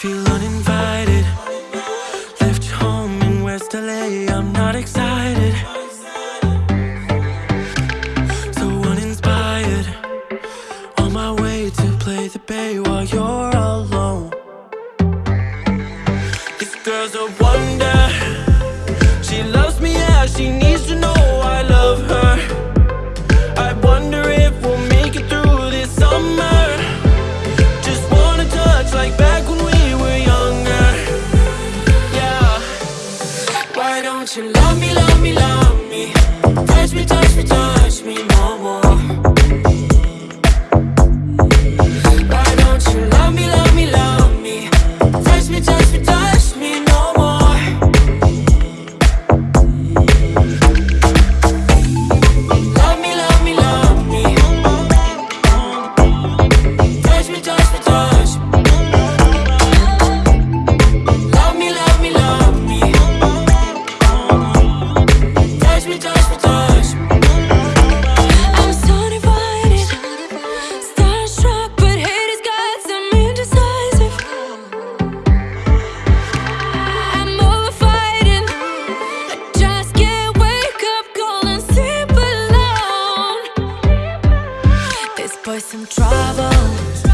feel uninvited. Left home in West LA, I'm not excited. So uninspired. On my way to play the bay while you're alone. This girl's a wonder. She loves me as she needs to know I love her. some trouble.